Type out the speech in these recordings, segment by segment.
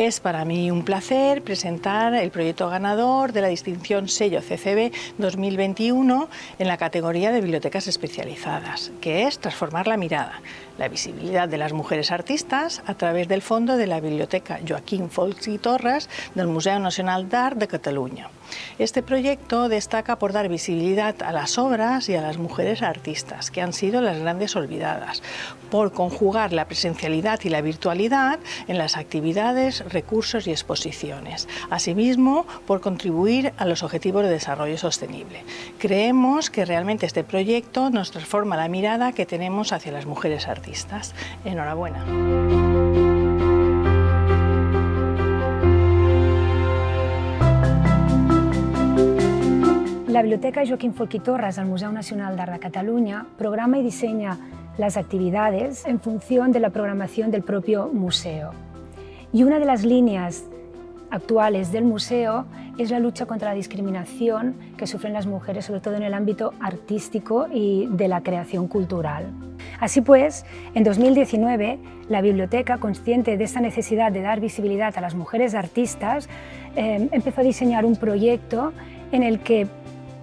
Es para mí un placer presentar el proyecto ganador de la distinción sello CCB 2021 en la categoría de bibliotecas especializadas, que es Transformar la mirada, la visibilidad de las mujeres artistas a través del fondo de la Biblioteca Joaquín Folch y Torres del Museo Nacional d'Art de Cataluña. Este proyecto destaca por dar visibilidad a las obras y a las mujeres artistas, que han sido las grandes olvidadas, por conjugar la presencialidad y la virtualidad en las actividades, recursos y exposiciones. Asimismo, por contribuir a los Objetivos de Desarrollo Sostenible. Creemos que realmente este proyecto nos transforma la mirada que tenemos hacia las mujeres artistas. Enhorabuena. La Biblioteca Joaquín Torres del Museo Nacional d'Art de Cataluña programa y diseña las actividades en función de la programación del propio museo. Y una de las líneas actuales del museo es la lucha contra la discriminación que sufren las mujeres, sobre todo en el ámbito artístico y de la creación cultural. Así pues, en 2019, la biblioteca, consciente de esta necesidad de dar visibilidad a las mujeres artistas, eh, empezó a diseñar un proyecto en el que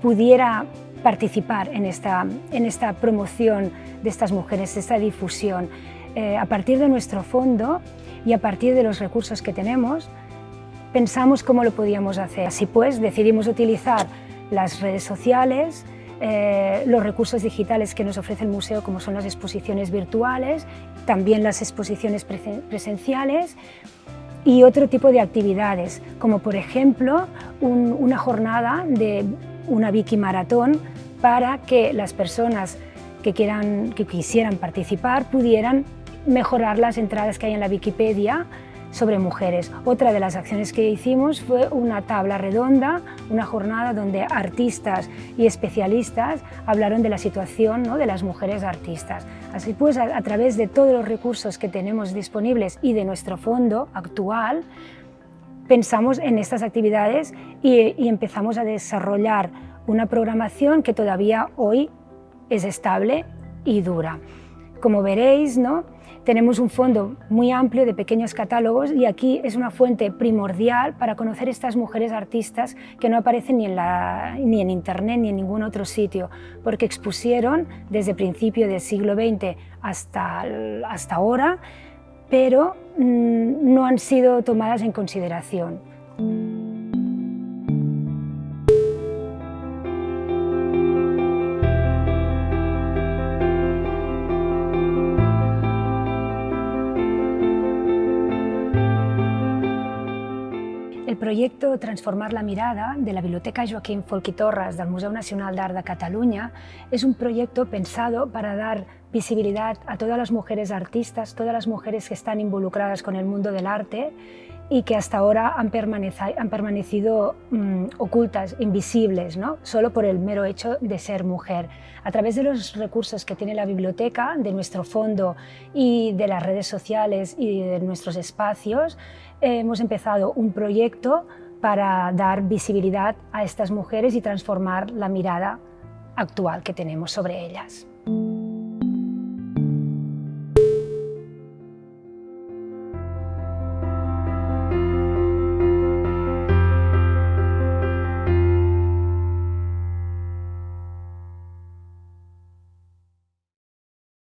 pudiera participar en esta, en esta promoción de estas mujeres, esta difusión. Eh, a partir de nuestro fondo y a partir de los recursos que tenemos, pensamos cómo lo podíamos hacer. Así pues, decidimos utilizar las redes sociales, eh, los recursos digitales que nos ofrece el museo, como son las exposiciones virtuales, también las exposiciones presenciales, y otro tipo de actividades, como por ejemplo una jornada de una Wiki Maratón para que las personas que, quieran, que quisieran participar pudieran mejorar las entradas que hay en la Wikipedia sobre mujeres. Otra de las acciones que hicimos fue una tabla redonda, una jornada donde artistas y especialistas hablaron de la situación ¿no? de las mujeres artistas. Así pues, a, través de todos los recursos que tenemos disponibles y de nuestro fondo actual, pensamos en estas actividades y, empezamos a desarrollar una programación que todavía hoy es estable y dura. Como veréis, ¿no? tenemos un fondo muy amplio de pequeños catálogos y aquí es una fuente primordial para conocer estas mujeres artistas que no aparecen ni en, ni en internet ni en ningún otro sitio, porque expusieron desde principio del siglo XX hasta, hasta ahora pero mm, no han sido tomadas en consideración. Proyecto Transformar la mirada de la Biblioteca Joaquín Folch i Torres del Museu Nacional d'Art de Cataluña es un proyecto pensado para dar visibilidad a todas las mujeres artistas, todas las mujeres que están involucradas con el mundo del arte y que hasta ahora han, permanecido, mm, ocultas, invisibles, ¿no? solo por el mero hecho de ser mujer. A través de los recursos que tiene la biblioteca, de nuestro fondo y de las redes sociales y de nuestros espacios, hemos empezado un proyecto para dar visibilidad a estas mujeres y transformar la mirada actual que tenemos sobre ellas.